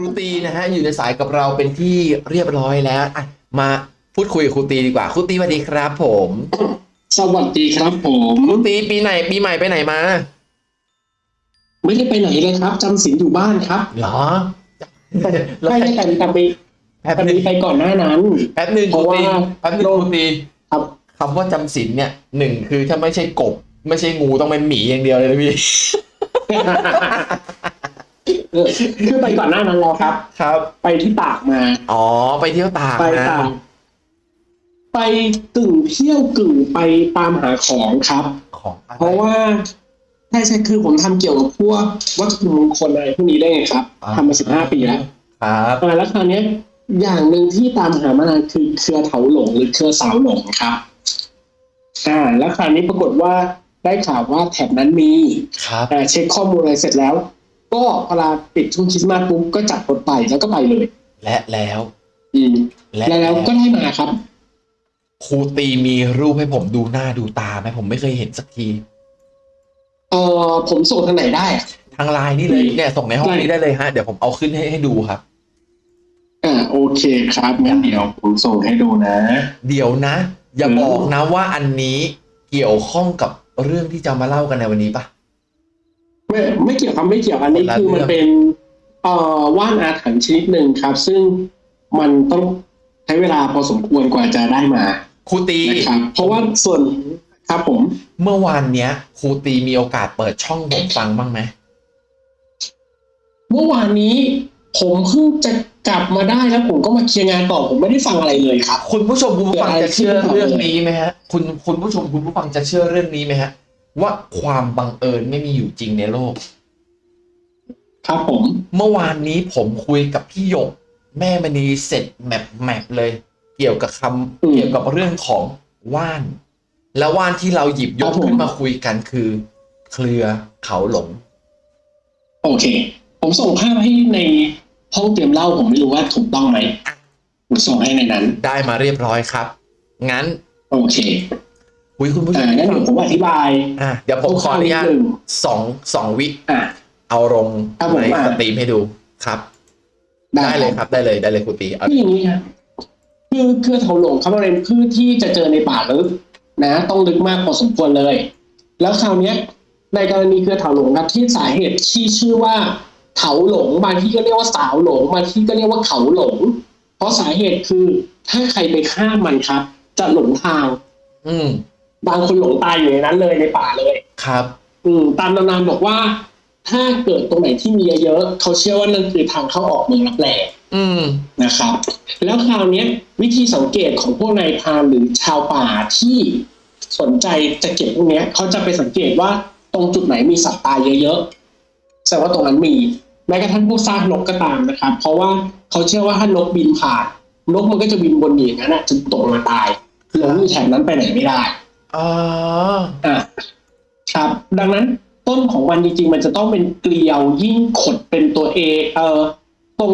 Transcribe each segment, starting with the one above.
รูตีนะฮะอยู่ในสายกับเราเป็นที่เรียบร้อยแล้วอะมาพูดคุยกับครูตีดีกว่าครูตีสวัสดีครับผมสวัสดีครับผมครูตีปีไหนปีใหม่ไปไหนมา ไม่ได้ไปไหนเลยครับจำศีลอยู่บ้านครับเหรอแล้วไม่ได้แต่แต่ไปแป๊บแต่หนึงไปก่อนหน้านั้นแป๊บหนึงคเพรูราะว่าตีแป๊บหนึงครูตีครับคำว่าจำศีลเนี่ยหนึ่งคือถ้าไม่ใช่กบ ไม่ใช่งูต้องเป็นหมีอย่างเดียวเลยนะพี่ เออคือไปก่อนหน้านั้นแล้วครับ ครับ ไปที่ตากมา อ๋อ ไปเที่ยวตากไปนะตากไปกึ่งเที่ยวกึ่งไปตามหาของครับ ของอะไรเพราะว่าใช่ใช่คือผมทำเกี่ยวกับพวกวัตถุมงคลอะไรพวกนี้ได้ไงครับทำมาสิบห้าปีแล้วครับอ่าแล้วคราวเนี้ย อย่างหนึ่งที่ตามหามานานคือเครือเถาหลงหรือเครือสาวหลงครับอ่าแล้วคราวนี้ปรากฏว่าได้ข่าวว่าแถบนั้นมีครับ แต่เช็คข้อมูลอะไรเสร็จแล้ว ก็เวลาปิดช่วงคริสต์มาสปุ๊บก็จับรถไปแล้วก็ไปเลย และแล้วอืมและแล้วแล้วก็ได้มาครับ ครูตีมีรูปให้ผมดูหน้าดูตาไหมผมไม่เคยเห็นสักทีเอ่อผมส่งทางไหนได้อะทางไลน์นี่เลยอืมเนี่ยส่งในห้องนี้ได้เลยฮะ เดี๋ยวผมเอาขึ้นให้ให้ดูครับอ่าโอเคครับงั้นเดี๋ยวผมส่งให้ดูนะ เดี๋ยวนะ อย่าอืมบอกนะว่าอันนี้เกี่ยวข้องกับเรื่องที่จะมาเล่ากันในวันนี้ปะ ไม่ไม่เกี่ยวครับไม่เกี่ยวอันนี้คนละคือมันเรื่องเป็นเอ่อว่านอาถรรพ์ชนิดหนึ่งครับ ซึ่งมันต้องใช้เวลาพอสมควรกว่าจะได้มาครูตีนะครับเพราะว่าส่วนครับผม เมื่อวานเนี้ยครูตีมีโอกาสเปิดช่องผมฟังบ้างไหมเมื่อวานนี้ผมเพิ่งจะกลับมาได้แล้วผมก็มาเคลียร์งานต่อผมไม่ได้ฟังอะไรเลยครับ คุณผู้ชมคุณผู้ฟังเกิดอะไรจะเชื่อขึ้นเรื่องนี้ไหมฮะ คุณคุณผู้ชมคุณผู้ฟังจะเชื่อเรื่องนี้ไหมฮะ ว่าความบังเอิญไม่มีอยู่จริงในโลก ครับผม เมื่อวานนี้ผมคุยกับพี่หยก แม่มณีเสร็จแมปแมปเลย เกี่ยวกับคำอืมเกี่ยวกับเรื่องของว่าน แล้วว่านที่เราหยิบยกครับผมขึ้นมาคุยกันคือ เครือเขาหลง โอเค ผมส่งภาพให้ในห้องเตรียมเล่าผมไม่รู้ว่าถูกต้องไหมผมส่งให้ในนั้น ได้มาเรียบร้อยครับ งั้น โอเค คุยคุณผู้ชอ่ามงั้นเดี๋ยวผมอธิบายอะเดี๋ยวผมขออนุญาตคร่าวๆนิดนึงสองสองวิอะเอาลงครับผมในอะสตรีมให้ดูครับ ได้เลยครับได้เลยได้เลยครูตีเอาคืออย่างนี้ครับคือเครือเถาหลงครับมันเป็นพืชที่จะเจอในป่าลึกนะ ต้องลึกมากพอสมควรเลย แล้วคราวเนี้ยในกรณีเครือเถาหลงครับที่สาเหตุที่ชื่อว่าเถาหลงบางที่ก็เรียกว่าสาวหลงบางที่ก็เรียกว่าเขาหลง เพราะสาเหตุคือถ้าใครไปข้ามมันครับ จะหลงทาง อืม บางคนหลงตายอยู่ในนั้นเลยในป่าเลย ครับ อืมตามตำนานบอกว่า ถ้าเกิดตรงไหนที่มีเยอะๆเขาเชื่อว่านั่นคือทางเข้าออกเมืองรับแลอืมนะครับ แล้วคราวเนี้ยวิธีสังเกตของพวกนายพรานหรือชาวป่าที่สนใจจะเก็บพวกเนี้ยเขาจะไปสังเกตว่าตรงจุดไหนมีสัตว์ตายเยอะๆแสดงว่าตรงนั้นมีแม้กระทั่งพวกซากนกก็ตามนะครับ เพราะว่าเขาเชื่อว่าถ้านกบินผ่าน นกมันก็จะบินบนอย่างนั้นนะจนตกมาตายหลงอยู่แถบนั้นไปไหนไม่ได้ อ๋ออะครับ ดังนั้นต้นของมันจริงๆ มันจะต้องเป็นเกลียวยิ่งขดเป็นตัวเอเอ่อตรง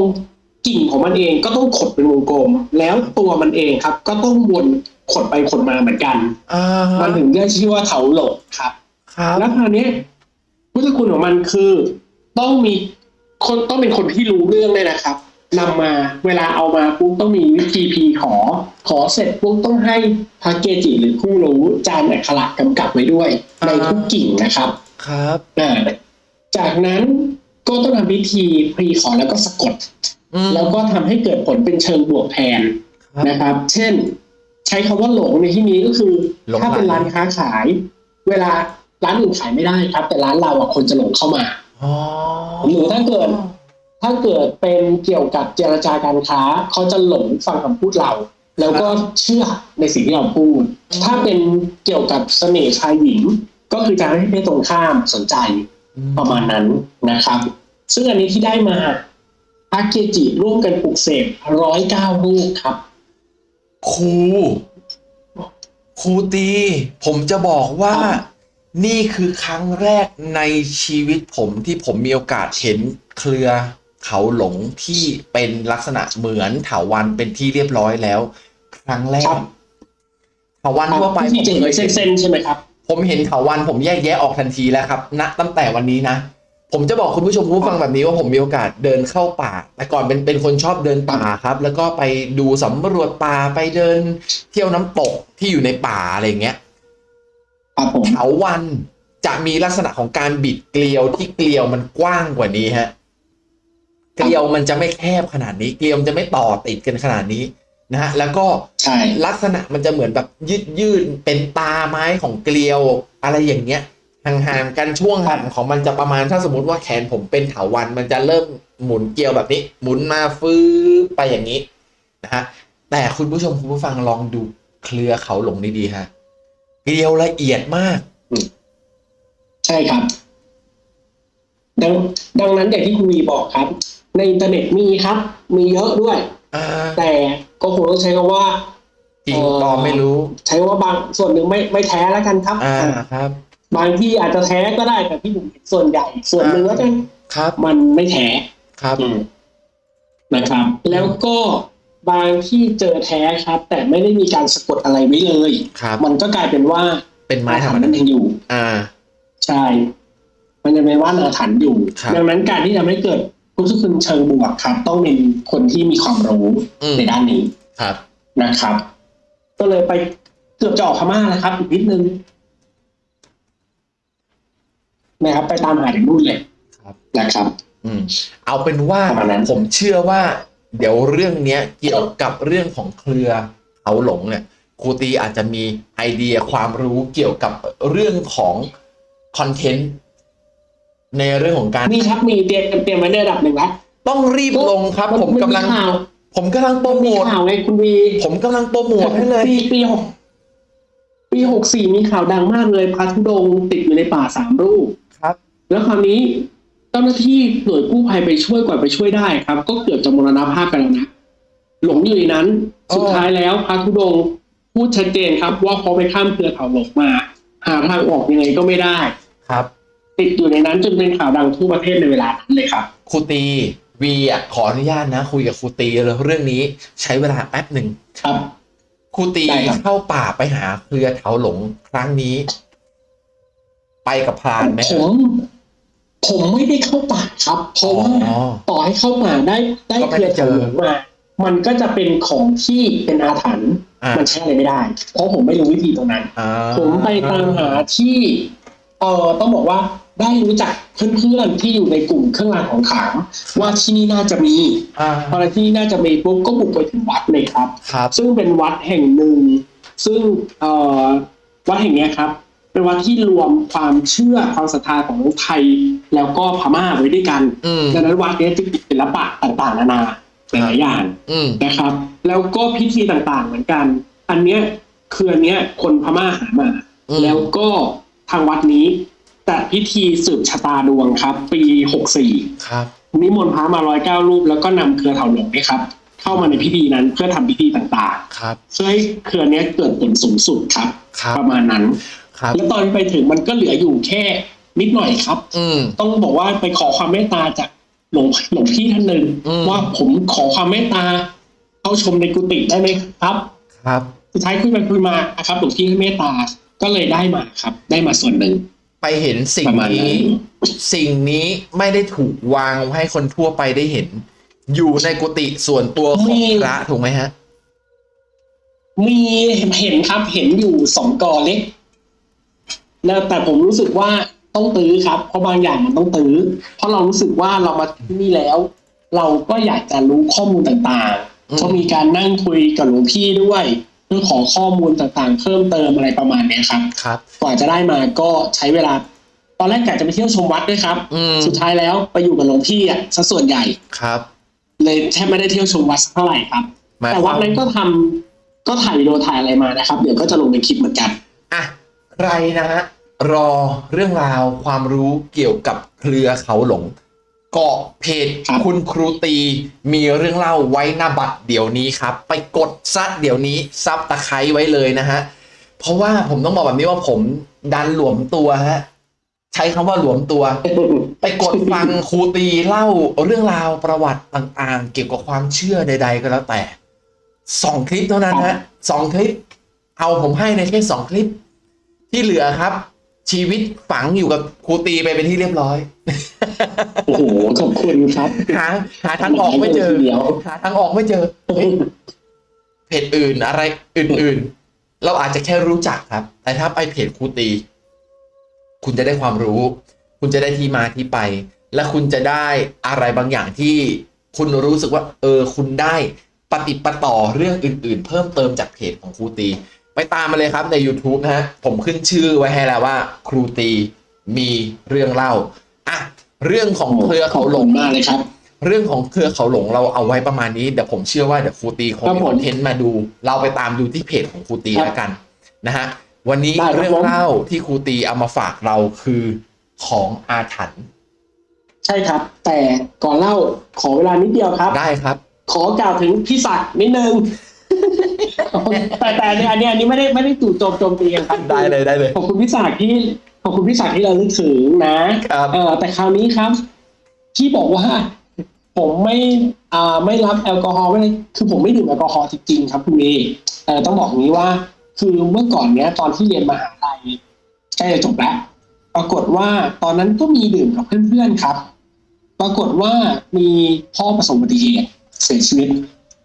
กิ่งของมันเองก็ต้องขดเป็นวงกลม แล้วตัวมันเองครับ ก็ต้องวนขดไปขดมาเหมือนกันอ่ามันถึงได้ชื่อว่าเถาหลงครับครับแล้วคราวเนี้ยพุทธคุณของมันคือ ต้องมีคนต้องเป็นคนที่รู้เรื่องเลยนะครับ นำมาเวลาเอามาปุ๊บต้องมีวิธีพีขอ ขอเสร็จปุ๊บต้องให้พระเกจิหรือผู้รู้จานอักขระกำกับไว้ด้วย ในทุกกิ่งนะครับ ครับอ่าจากนั้นก็ต้องทำพิธีพรีขอแล้วก็สะกดอืมแล้วก็ทำให้เกิดผลเป็นเชิงบวกแทนครับนะครับ เช่น ใช้คำว่าหลงในที่นี้ก็คือหลงถ้าเป็นไหลร้านค้าขาย เวลาร้านอื่นขายไม่ได้ครับ แต่ร้านเราอะคนจะหลงเข้ามาอ๋อหรือถ้าเกิด ถ้าเกิดเป็นเกี่ยวกับเจรจาการค้าเขาจะหลงฟังคำพูดเรา แล้วก็เชื่อในสิ่งที่เราพูด ถ้าเป็นเกี่ยวกับเสน่ห์ชายหญิง ก็คือจะให้เพศตรงข้ามสนใจประมาณนั้นนะครับ ซึ่งอันนี้ที่ได้มาพระเกจิร่วมกันปลุกเสกร้อยเก้ารูปครับ ครู ครูตี ผมจะบอกว่าครับนี่คือครั้งแรกในชีวิตผมที่ผมมีโอกาสเห็นเครือ เขาหลงที่เป็นลักษณะเหมือนเถาวันเป็นที่เรียบร้อยแล้ว ครั้งแรครักบเถาวันทั่วไปที่ผมเจเคยเส้เห็นนๆใช่ไหมครับ ผมเห็นเถาวันผมแยกแยะออกทันทีแล้วครับณตั้งแต่วันนี้นะผมจะบอกคุณผู้ชมคุณผู้ฟังแบบนี้ว่าผมมีโอกาสเดินเข้าป่า แต่ก่อนเป็นเป็นคนชอบเดินป่าครับ แล้วก็ไปดูสำรวจป่าไปเดิน เที่ยวน้ำตกที่อยู่ในป่าอะไรอย่างเงี้ยครับผมเถาวันจะมีลักษณะของการบิดเกลียวที่เกลียวมันกว้างกว่านี้ฮะ เกลียวมันจะไม่แคบขนาดนี้ เกลียวมันจะไม่ต่อติดกันขนาดนี้นะฮะแล้วก็ใช่ลักษณะมันจะเหมือนแบบยืดยืดๆเป็นตาไม้ของเกลียวอะไรอย่างเงี้ยห่างๆกันช่วงหลังของมันจะประมาณถ้าสมมติว่าแขนผมเป็นเถาวันมันจะเริ่มหมุนเกลียวแบบนี้ หมุนมาฟื้ไปอย่างนี้นะฮะแต่คุณผู้ชมคุณผู้ฟังลองดูเครือเขาหลงดีๆฮะเกลียวละเอียดมาก ใช่ครับ ดังดังนั้นอย่างที่คุณวีบอกครับ ในอินเทอร์เน็ตมีครับ มีเยอะด้วย อ่าแต่ก็คงต้องใช้คำว่า จริงปลอมไม่รู้ ใช้คำว่าบางส่วนหนึ่งไม่ไม่แท้แล้วกันครับ อ่าครับ บางที่อาจจะแท้ก็ได้แต่ที่ผมเห็นส่วนใหญ่ ส่วนหนึ่งก็จะครับ มันไม่แท้ครับ อืมนะครับ แล้วก็บางที่เจอแท้ครับ แต่ไม่ได้มีการสะกดอะไรไว้เลย ครับ มันก็กลายเป็นว่าเป็นไม้ธรรมอาถดาย์ยังอยู่ อ่า ใช่ มันจะเป็นว่าอาถรรพ์อยู่ครับดังนั้นการที่จะไม่เกิดพุทธคุณเชิงบวกครับ ต้องเป็นคนที่มีความรู้อืมในด้านนี้ครับนะครับ ก็เลยไปเกือบจะออกพม่านะครับ อีกนิดนึงนะครับ ไปตามหาถึงนู่นเลยครับนะครับ อืม เอาเป็นว่าประมาณนั้นผมเชื่อว่า เดี๋ยวเรื่องเนี้ยเกี่ยวกับเรื่องของเครือเขาหลงเนี่ยครูตีอาจจะมีไอเดียความรู้เกี่ยวกับเรื่องของคอนเทนต์ ในเรื่องของการ มีครับมีเตรียมเตรียมไว้ในระดับหนึ่งแล้วต้องรีบลงครับ ผมกำลัง ข่าวผมกำลังโปรโมมีทข่าวไงคุณวีผมกำลังโปรโมทให้เลย ปีปีหกปีหกสี่มีข่าวดังมากเลยพระธุดงค์ติดอยู่ในป่าสามรูป ครับ แล้วคราวนี้เจ้าหน้าที่หน่วยกู้ภัยไปช่วยกว่าไปช่วยได้ครับ ก็เกือบจะมรณภาพกันแล้วนะหลงอยู่ในนั้นอ๋อสุดท้ายแล้วพระธุดงค์พูดชัดเจนครับ ว่าเขาไปข้ามเครือเขาหลงมา หาทางออกยังไงก็ไม่ได้ ครับ ติดอยู่ในนั้นจนเป็นข่าวดังทั่วประเทศในเวลานั้นเลยครับครูตีวีอะขออนุญาตนะ คุยกับครูตีเลยเรื่องนี้ใช้เวลาแป๊บหนึ่งครับครูตีได้ครับเข้าป่าไปหาเครือเถาหลงครั้งนี้ ไปกับพรานไหมผมผมไม่ได้เข้าป่าครับเพราะว่าอ๋อต่อให้เข้าป่าได้ได้ก็เคไม่รือได้เจเถาอหลงมามันก็จะเป็นของที่เป็นอาถรรพ์อ่ามันใช้อะไรไม่ได้ เพราะผมไม่รู้วิธีตรงนั้นอ่าผมไปตามหาที่ เอ่อต้องบอกว่า ได้รู้จักเพื่อนๆที่อยู่ในกลุ่มเครื่องรางของขลังว่าที่นี่น่าจะมีอ่า พอที่นี่น่าจะมีปุ๊บก็บุกไปถึงวัดเลยครับ ครับ ซึ่งเป็นวัดแห่งหนึ่ง ซึ่งเอ่อวัดแห่งเนี้ยครับ เป็นวัดที่รวมความเชื่อความศรัทธาของไทยแล้วก็พม่าไว้ด้วยกันอืม ดังนั้นวัดเนี้ยจะมีศิลปะต่างๆ นานาหลายๆอย่าง อืม นะครับแล้วก็พิธีต่างๆเหมือนกัน อันเนี้ยคืออันเนี้ยคนพม่าหามา อืม แล้วก็ทางวัดนี้ จัดพิธีสืบชะตาดวงครับ ปีหกสี่ครับนิมนต์พระมาร้อยเก้ารูป แล้วก็นำเครือเถาหลงเนี่ยครับ เข้ามาในพิธีนั้นเพื่อทำพิธีต่างครับๆเพื่อให้เครือเนี้ยเกิดผลสูงสุดครับครับ ประมาณนั้นครับแล้วตอนไปถึงมันก็เหลืออยู่แค่นิดหน่อยครับ อืมต้องบอกว่าไปขอความเมตตาจากหลวงหลวงพี่ท่านหนึ่งอืมว่าผมขอความเมตตาเข้าชมในกุฏิได้ไหมครับ ครับสุดท้ายคุยไปคุยมาครับหลวงพี่ให้เมตตาก็เลยได้มาครับ ได้มาส่วนหนึ่ง ไปเห็นสิ่งประมาณนั้นี้ น สิ่งนี้ไม่ได้ถูกวางให้คนทั่วไปได้เห็น อยู่ในกุฏิส่วนตัวของพระถูกไหมฮะ มีเห็นครับเห็นอยู่สองกอเล็กแล้วแต่ผมรู้สึกว่าต้องตื้อครับ เพราะบางอย่างมันต้องตื้อ เพราะเรารู้สึกว่าเรามาที่นี่แล้ว เราก็อยากจะรู้ข้อมูลต่างอืม ๆก็มีการนั่งคุยกับหลวงพี่ด้วย เพื่อขอข้อมูลต่างๆ เพิ่มเติมอะไรประมาณเนี้ยครับ ครับ กว่าจะได้มาก็ใช้เวลา ตอนแรกกะจะไปเที่ยวชมวัดด้วยครับอืมสุดท้ายแล้วไปอยู่กับหลวงพี่อะซะส่วนใหญ่ครับ เลยแทบไม่ได้เที่ยวชมวัดสักเท่าไหร่ครับหมายแต่ควัวาดมนั้นก็ทำก็ถ่ายวิดีโอถ่ายอะไรมานะครับ เดี๋ยวก็จะลงในคลิปเหมือนกันอะใครนะฮะรอเรื่องราวความรู้เกี่ยวกับเครือเขาหลง เกาะเพจครับคุณครูตีมีเรื่องเล่าไว้หน้าบัตรเดี๋ยวนี้ครับ ไปกดซัดเดี๋ยวนี้ซับตะไคร้ไว้เลยนะฮะ เพราะว่าผมต้องบอกแบบนี้ว่าผมดันหลวมตัวฮะใช้คำว่าหลวมตัว ไปกดฟังครูตีเล่าเรื่องราวประวัติต่างๆ เกี่ยวกับความเชื่อใด ๆ ก็แล้วแต่สองคลิปเท่านั้นฮะสองคลิป เอาผมให้ในแค่สองคลิป ที่เหลือครับ ชีวิตฝังอยู่กับครูตีไปเป็นที่เรียบร้อย โอ้โหขอบคุณครับ หาหาทางออกไม่เจอเดี๋ยวหาทางออกไม่เจอเฮ้ยเพจอื่นอะไรอื่น ๆ เราอาจจะแค่รู้จักครับ แต่ถ้าไปเพจครูตี คุณจะได้ความรู้ คุณจะได้ที่มาที่ไป และคุณจะได้อะไรบางอย่างที่คุณรู้สึกว่า เออ คุณได้ปฏิดปะต่อเรื่องอื่น ๆ เพิ่มเติมจากเพจของครูตี ไปตามมาเลยครับใน YouTube นะฮะผมขึ้นชื่อไว้ให้แล้วว่า ครูตีมีเรื่องเล่าอะเรื่องของเครือเขาหลงขอบคุณมากเลยครับ เรื่องของเครือเขาหลงเราเอาไว้ประมาณนี้เดี๋ยวผมเชื่อว่าเดี๋ยวครูตีคงครับมีผมคอนเทนต์มาดู เราไปตามดูที่เพจของครูตีครับแล้วกันนะฮะวันนี้ได้ครับเรื่องผมเล่าที่ครูตีเอามาฝากเราคือของอาถรรพ์ใช่ครับ แต่ก่อนเล่าขอเวลานิดเดียวครับ ได้ครับ ขอกล่าวถึงพี่ศักดิ์นิดนึง แต่แต่อันนี้อันนี้อันนี้ไม่ได้ไม่ได้จู่โจมโจมตีกันครับได้เลยได้เลยขอบคุณพี่ศักดิ์ที่ขอบคุณพี่ศักดิ์ที่เราลึกถึงนะครับเออแต่คราวนี้ครับ ที่บอกว่า ผมไม่อ่าไม่รับแอลกอฮอล์ไม่ได้คือผมไม่ดื่มแอลกอฮอล์จริงๆครับคุณเมย์เออต้องบอกอย่างนี้ว่า คือเมื่อก่อนเนี้ย ตอนที่เรียนมหาลัยใกล้จะจบแล้วปรากฏว่าตอนนั้นก็มีดื่มกับเพื่อนๆครับ ปรากฏว่ามีพ่อประสบอุบัติเหตุเสียชีวิต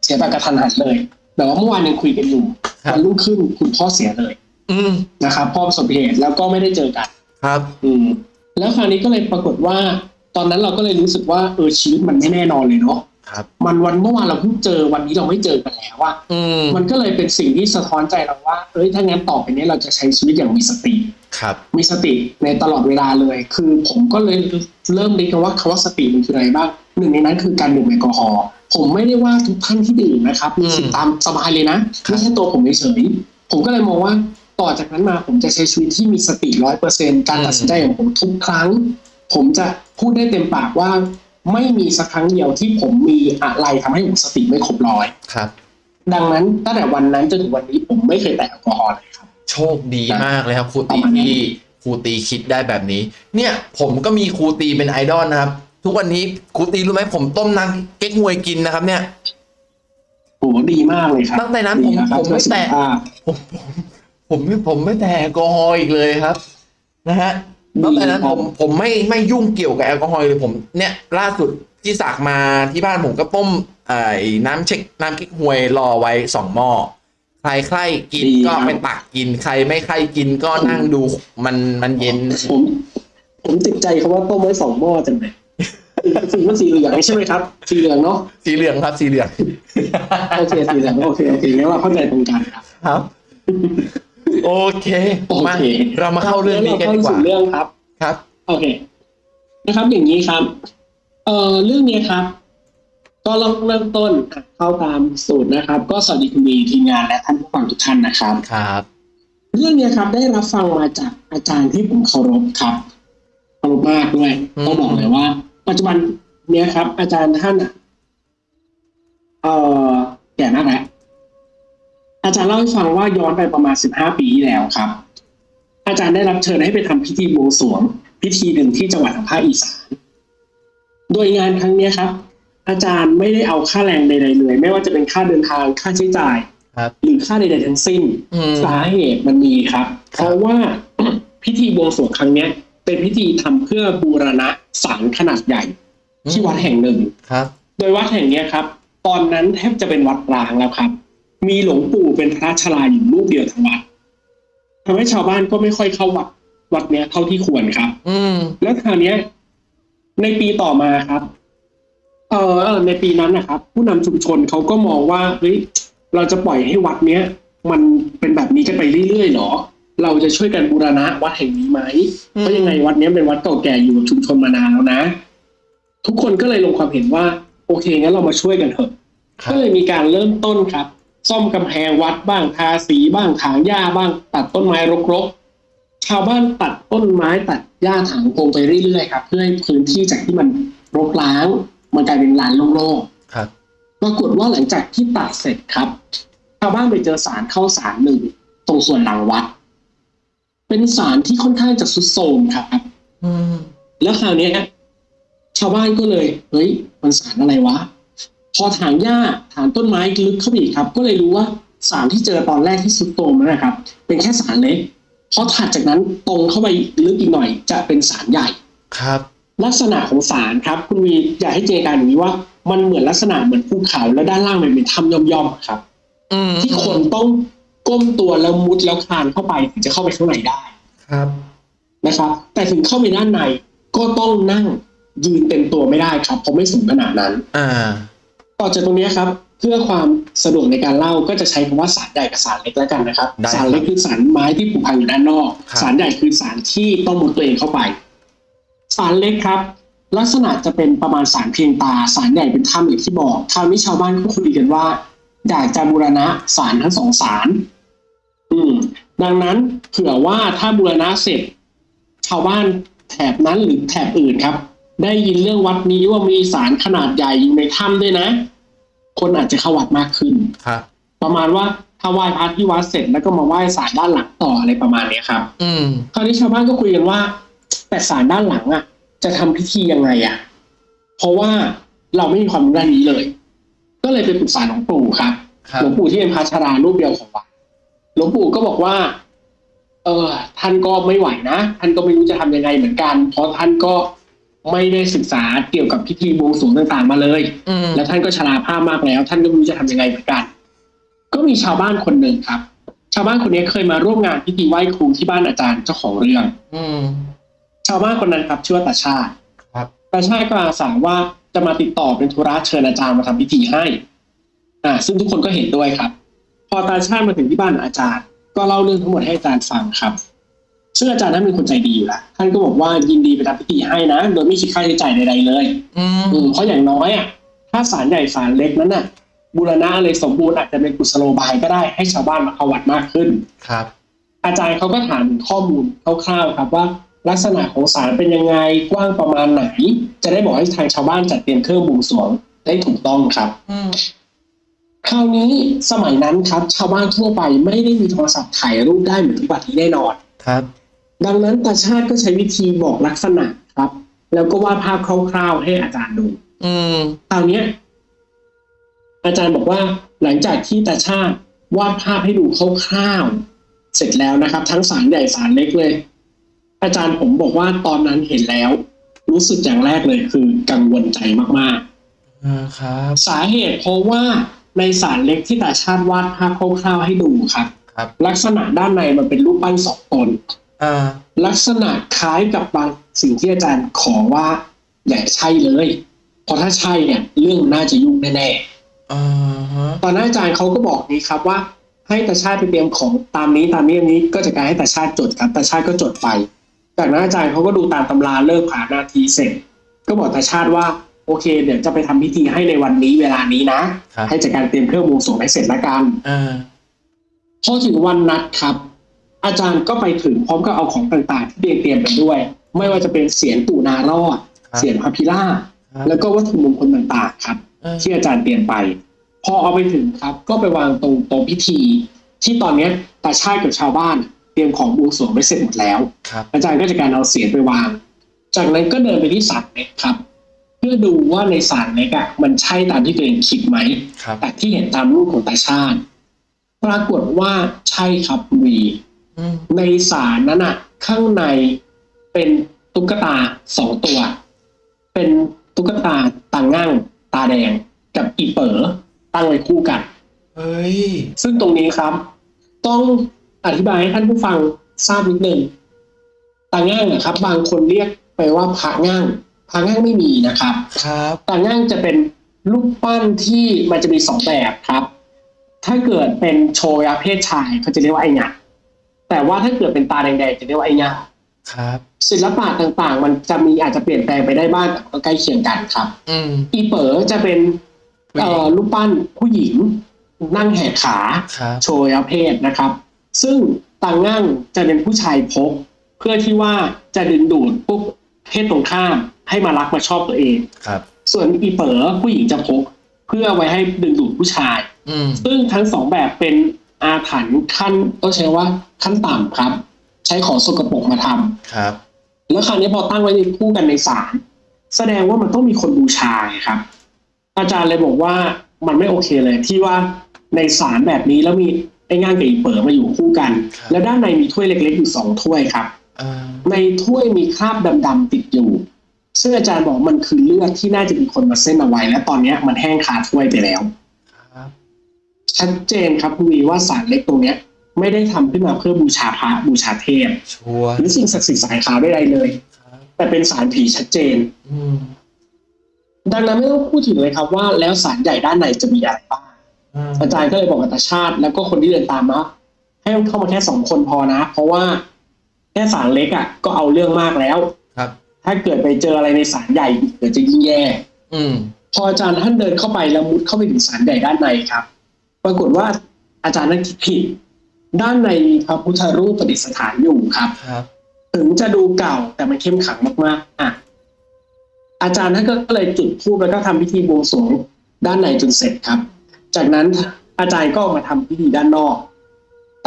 เสียแบบกระทันหันเลย แต่ว่าเมื่อวานยังคุยกันอยู่ครับวันรุ่งขึ้นคุณพ่อเสียเลย อืมนะครับพ่อประสบอุบัติเหตุแล้วก็ไม่ได้เจอกัน ครับ อืม แล้วคราวนี้ก็เลยปรากฏว่า ตอนนั้นเราก็เลยรู้สึกว่าเออชีวิตมันไม่แน่นอนเลยเนาะครับ มันวันเมื่อวานเราเพิ่งเจอวันนี้เราไม่เจอกันแล้วว่าอืมมันก็เลยเป็นสิ่งที่สะท้อนใจเราว่า เอ้ยถ้างั้นต่อไปนี้เราจะใช้ชีวิตอย่างมีสติครับ มีสติในตลอดเวลาเลย คือผมก็เลยเริ่มเรียนว่าคำว่าสติมันคืออะไรบ้างหนึ่งในนั้นคือการดื่มแอลกอฮอล์ ผมไม่ได้ว่าทุกท่านที่ดื่มนะครับ มีสิทธิ์ตามสบายเลยนะไม่ใช่ตัวผมเฉยๆผมก็เลยมองว่าต่อจากนั้นมาผมจะใช้ชีวิตที่มีสติร้อยเปอร์เซ็นการตัดสินใจของผมทุกครั้ง ผมจะพูดได้เต็มปากว่าไม่มีสักครั้งเดียวที่ผมมีอะไรทำให้ผมสติไม่ครบร้อยครับ ดังนั้นตั้งแต่วันนั้นจนถึงวันนี้ผมไม่เคยแตะแอลกอฮอล์เลยครับ โชคดีมากเลยครับครูปตีระมาณนั้นที่ครูตีคิดได้แบบนี้ เนี่ยผมก็มีครูตีเป็นไอดอลนะครับ ทุกวันนี้ครูตีรู้ไหมผมต้มน้ำเก๊กฮวยกินนะครับ เนี่ยโหดีมากเลยครับตั้งแต่นั้นผมดีนะครับผมไม่แตะเพื่อสุขภาพผมผมผมไม่ผมไม่แตะแอลกอฮอล์อีกเลยครับ นะฮะดีตั้งแต่นั้นครัผบมผมไม่ไม่ยุ่งเกี่ยวกับแอลกอฮอล์เลยผม เนี่ยล่าสุดที่สากมาที่บ้านผมก็ต้มไอ้น้ำเช็คน้ำกิ๊กฮวยรอไว้สองหม้อใครใครกินก็ไปตักกินใครไม่ใครกินก็นั่งดูมันมันเย็น ผม ผมติดใจคำว่าต้มไว้สองหม้อจังเลย สีมันสีเหลืองใช่ไหมครับ สีเหลืองเนาะสีเหลืองครับ สีเหลืองโอเคสีเหลืองโอเคโอเคงั้นเราเข้าใจตรงกันครับครับ โอเคโอมาเคเรามาเข้าเรื่องนี้กันดีกว่าเรเข้สู่เรื่องครับครับ โอเค นะครับ อย่างนี้ครับ เอ่อเรื่องนี้ครับ ก็เริ่มเริ่มต้นอะเข้าตามสูตรนะครับ ก็สวัสดีคุณมีทีมงานและท่านผู้ฟังทุกท่านนะครับครับเรื่องเนี้ยครับ ได้รับฟังมาจากอาจารย์ที่ผมเคารพครับเคารพมากด้วยอืมต้องบอกเลยว่า ปัจจุบันเนี้ยครับ อาจารย์ท่านอะเอ่อแก่มากแล้วอาจารย์เล่าให้ฟังว่าย้อนไปประมาณสิบห้าปีที่แล้วครับ อาจารย์ได้รับเชิญให้ไปทำพิธีบวงสรวง พิธีหนึ่งที่จังหวัดทางภาคอีสานโดยงานครั้งเนี้ยครับ อาจารย์ไม่ได้เอาค่าแรงใดๆเลย ไม่ว่าจะเป็นค่าเดินทางค่าใช้จ่ายครับหรือค่าใดๆทั้งสิ้นอืมสาเหตุมันมีครับ เพราะว่าพิธีบวงสรวงครั้งเนี้ยเป็นพิธีทำเพื่อบูรณะ ศาลขนาดใหญ่ ที่วัดแห่งหนึ่งครับ โดยวัดแห่งเนี้ยครับ ตอนนั้นแทบจะเป็นวัดร้างแล้วครับ มีหลวงปู่เป็นพระชราอยู่รูปเดียวทั้งวัดทำให้ชาวบ้านก็ไม่ค่อยเข้าวัดวัดเนี้ยเท่าที่ควรครับ อืม แล้วคราวเนี้ย ในปีต่อมาครับ เออเออในปีนั้นนะครับ ผู้นำชุมชนเขาก็มองว่าเฮ้ยเราจะปล่อยให้วัดเนี้ย มันเป็นแบบนี้กันไปเรื่อยๆหรอ เราจะช่วยกันบูรณะวัดแห่งนี้ไหมอืมเพราะยังไงวัดเนี้ยเป็นวัดเก่าแก่อยู่กับชุมชนมานานแล้วนะ ทุกคนก็เลยลงความเห็นว่า โอเคงั้นเรามาช่วยกันเถอะครัก็บเลยมีการเริ่มต้นครับ ซ่อมกำแพงวัดบ้างทาสีบ้างถางหญ้าบ้าง ตัดต้นไม้รกๆชาวบ้านตัดต้นไม้ตัดหญ้าถางโพงไปเรื่อยๆครับ เพื่อให้พื้นที่จากที่มันรกร้างมันกลายเป็นลานโล่งครับๆปรากฏว่าหลังจากที่ตัดเสร็จครับชาวบ้านไปเจอสารเข้าสารหนึ่งตรงส่วนหลังวัด เป็นสารที่ค่อนข้างจะสุดโทรมครับอืมแล้วคราวเนี้ยชาวบ้านก็เลย เฮ้ย มันสารอะไรวะ พอถางหญ้าถางต้นไม้ลึกเข้าไปอีกครับ ก็เลยรู้ว่าสารที่เจอตอนแรกที่สุดโตรมนั่นนะครับ เป็นแค่สารเล็กพอถัดจากนั้นตรงเข้าไปลึกอีกหน่อย จะเป็นสารใหญ่ครับ ลักษณะของสารครับ คุณวีอยากให้เจนการอย่างนี้ว่า มันเหมือนลักษณะเหมือนภูเขาแล้วด้านล่างมันเป็นถ้ำย่อมๆครับอืมที่คนต้อง ก้มตัวแล้วมุดแล้วคลานเข้าไปถึงจะเข้าไปข้างในได้ครับนะครับ แต่ถึงเข้าไปด้านในก็ต้องนั่งยืนเต็มตัวไม่ได้ครับเพราะไม่สูงขนาดนั้น อ่า ต่อจากตรงนี้ครับ เพื่อความสะดวกในการเล่าก็จะใช้คำว่าสารใหญ่กับสารเล็กแล้วกันนะครับได้ครับ สารเล็กคือสารไม้ที่ผูกพันอยู่ด้านนอกครับสารใหญ่คือสารที่ต้องมุดตัวเองเข้าไป สารเล็กครับ ลักษณะจะเป็นประมาณสารเพียงตา สารใหญ่เป็นถ้ำอย่างที่บอกคราวนี้ชาวบ้านก็คุยกันว่า อยากจะบูรณะสารทั้งสองสารอืม ดังนั้นเผื่อว่าถ้าบูรณะเสร็จชาวบ้านแถบนั้นหรือแถบอื่นครับ ได้ยินเรื่องวัดนี้ว่ามีสารขนาดใหญ่อยู่ในถ้ำด้วยนะ คนอาจจะเข้าวัดมากขึ้นครับประมาณว่าถ้าไหว้พระที่วัดเสร็จแล้วก็มาไหว้ศาลด้านหลังต่ออะไรประมาณเนี้ยครับ อืมคราวนี้ชาวบ้านก็คุยกันว่า แต่ศาลด้านหลังอะ จะทำพิธียังไงอะ เพราะว่าเราไม่มีความรู้ด้านนี้เลย ก็เลยไปปรึกษาหลวงปู่ครับครับหลวงปู่ที่เป็นพระชรารูปเดียวของวัดหลวงปู่ก็บอกว่า เออ ท่านก็ไม่ไหวนะท่านก็ไม่รู้จะทำยังไงเหมือนกัน เพราะท่านก็ไม่ได้ศึกษาเกี่ยวกับพิธีบวงสรวงต่างๆ มาเลยอืมแล้วท่านก็ชราภาพมากแล้ว ท่านก็ไม่รู้จะทำยังไงเหมือนกัน ก็มีชาวบ้านคนหนึ่งครับ ชาวบ้านคนนี้เคยมาร่วมงานพิธีไหว้ครูที่บ้านอาจารย์เจ้าของเรื่อง อืมชาวบ้านคนนั้นครับชื่อว่าตาชาติครับตาชาติก็อาสาว่า จะมาติดต่อเป็นธุระเชิญอาจารย์มาทำพิธีให้อ่าซึ่งทุกคนก็เห็นด้วยครับ พอตาชาติมาถึงที่บ้านอาจารย์ ก็เล่าเรื่องทั้งหมดให้อาจารย์ฟังครับซึ่งอาจารย์นั้นเป็นคนใจดีอยู่แล้วท่านก็บอกว่ายินดีไปทำพิธีให้นะ โดยไม่คิดค่าใช้จ่ายใดๆเลย อืมอืมเพราะอย่างน้อยอะ ถ้าศาลใหญ่ศาลเล็กนั้นน่ะ บูรณะอะไรสมบูรณ์อาจจะเป็นกุศโลบายก็ได้ให้ชาวบ้านมาเข้าวัดมากขึ้น ครับ อาจารย์เขาก็ถามข้อมูลคร่าวๆครับว่า ลักษณะของศาลเป็นยังไงกว้างประมาณไหน จะได้บอกให้ทางชาวบ้านจัดเตรียมเครื่องบวงสรวงได้ถูกต้องครับอืมคราวนี้สมัยนั้นครับ ชาวบ้านทั่วไปไม่ได้มีโทรศัพท์ถ่ายรูปได้เหมือนทุกวันนี้แน่นอนครับ ดังนั้นตาชาติก็ใช้วิธีบอกลักษณะครับ แล้วก็วาดภาพคร่าวๆให้อาจารย์ดู อืมคราวเนี้ยอาจารย์บอกว่าหลังจากที่ตาชาติวาดภาพให้ดูคร่าวๆเสร็จแล้วนะครับ ทั้งสารใหญ่สารเล็กเลย อาจารย์ผมบอกว่าตอนนั้นเห็นแล้ว รู้สึกอย่างแรกเลยคือกังวลใจมากอ่าครับๆสาเหตุเพราะว่าในสารเล็กที่ตาชาติวาดภาพคร่าวๆให้ดูครับ ครับ ลักษณะด้านในมันเป็นรูปปั้นสองตนอ่าลักษณะคล้ายกับบางสิ่งที่อาจารย์ขอว่าอย่าใช่เลย เพราะถ้าใช่เนี่ยเรื่องน่าจะยุ่งแน่ๆอ่าฮะตอนนั้นอาจารย์เขาก็บอกนี้ครับว่าให้ตาชาติไปเตรียมของตามนี้ตามนี้อันนี้ก็จะการให้ตาชาติจดครับตาชาติก็จดไป จากนั้นอาจารย์เขาก็ดูตามตำราเลิกผ่านนาทีเสร็จ ก็บอกตาชาติว่าโอเค เดี๋ยวจะไปทำพิธีให้ในวันนี้เวลานี้นะครับให้จัดการเตรียมเครื่องบวงสรวงให้เสร็จละกันอ่าพอถึงวันนัดครับ อาจารย์ก็ไปถึงพร้อมกับเอาของต่างๆ ที่เตรียมเตรียมไปด้วย ไม่ว่าจะเป็นเสียงตู่นารอดครับเสียงพระพิราบครับแล้วก็วัตถุมงคลต่างๆ ครับอ่าที่อาจารย์เตรียมไป พอเอาไปถึงครับ ก็ไปวางตรงโต๊ะพิธี ที่ตอนเนี้ยตาชาติกับชาวบ้านเต รียมของบวงสรวงไว้เสร็จหมดแล้วครับอาจารย์ก็จะการเอาเสียงไปวาง จากนั้นก็เดินไปที่ศาลเล็กครับ เพื่อดูว่าในศาลเล็กอะมันใช่ตามที่ตัวเองคิดไหมครับแต่ที่เห็นตามรูปของตาชาติ ปรากฏว่าใช่ครับคุณวีอืมในศาลนั้นอะ ข้างในเป็นตุ๊กตาสองตัว เป็นตุ๊กตาตาง่างตาแดงกับอีเป๋อตั้งไว้คู่กัน เฮ้ย ซึ่งตรงนี้ครับ ต้อง อธิบายให้ท่านผู้ฟังทราบนิดนึงตาง่างนะครับ บางคนเรียกไปว่าพระง่างพระง่างไม่มีนะครับ ครับตาง่างจะเป็นรูปปั้นที่มันจะมีสองแบบครับ ถ้าเกิดเป็นโชยาเพศชายเขาจะเรียกว่าไอหยะแต่ว่าถ้าเกิดเป็นตาแดงๆจะเรียกว่าไอหยะครับ ศิลปะต่างๆ มันจะมีอาจจะเปลี่ยนแปลงไปได้บ้างแต่ก็ใกล้เคียงกันครับ อืมอีเป๋อจะเป็นเอ่อรูปปั้นผู้หญิงนั่งแหกขา ครับ โชว์อเพศนะครับ ซึ่งต่างง่างจะเป็นผู้ชายพก เพื่อที่ว่าจะดึงดูดพวกเพศตรงข้ามให้มารักมาชอบตัวเองครับ ส่วนอีเป๋อผู้หญิงจะพก เพื่อไว้ให้ดึงดูดผู้ชายอืมซึ่งทั้งสองแบบเป็นอาถรรพ์ขั้นต้องใช้ว่าขั้นต่ำครับ ใช้ของสกปรกมาทำครับ แล้วคราวนี้พอตั้งไว้ในคู่กันในศาลแสดงว่ามันต้องมีคนบูชาไงครับ อาจารย์เลยบอกว่ามันไม่โอเคเลยที่ว่าในศาลแบบนี้แล้วมี ไอ้ง่างกับอีเป๋อมาอยู่คู่กันครับแล้วด้านในมีถ้วยเล็กๆอยู่สองถ้วยครับอ่าในถ้วยมีคราบดำๆติดอยู่ ซึ่งอาจารย์บอกมันคือเลือดที่น่าจะมีคนมาเส้นเอาไว้ และตอนเนี้ยมันแห้งคาถ้วยไปแล้วครับชัดเจนครับคุณวีว่าสารเล็กตรงเนี้ย ไม่ได้ทำขึ้นมาเพื่อบูชาพระบูชาเทพชัวร์หรือสิ่งศักดิ์สิทธิ์สายขาวใดๆเลยครับแต่เป็นสารผีชัดเจนอืมดังนั้นไม่ต้องพูดถึงเลยครับว่า แล้วสารใหญ่ด้านในจะมีอะไรบ้าง อืมอาจารย์ก็เลยบอกกับตาชาติ แล้วก็คนที่เดินตามมาให้เข้ามาแค่สองคนพอนะ เพราะว่าแค่สารเล็กอะ ก็เอาเรื่องมากแล้วครับ ถ้าเกิดไปเจออะไรในสารใหญ่อีกเดี๋ยวจะยิ่งแย่ อืม พออาจารย์ท่านเดินเข้าไปแล้วมุดเข้าไปถึงสารใหญ่ด้านในครับ ปรากฏว่าอาจารย์นั้นคิดผิด ด้านในมีพระพุทธรูปประดิษฐานอยู่ครับครับ ถึงจะดูเก่าแต่มันเข้มขลังมากๆอะอาจารย์ท่านก็เลยจุดธูปแล้วก็ทำพิธีบวงสรวงด้านในจนเสร็จครับ จากนั้นอาจารย์ก็ออกมาทำพิธีด้านนอก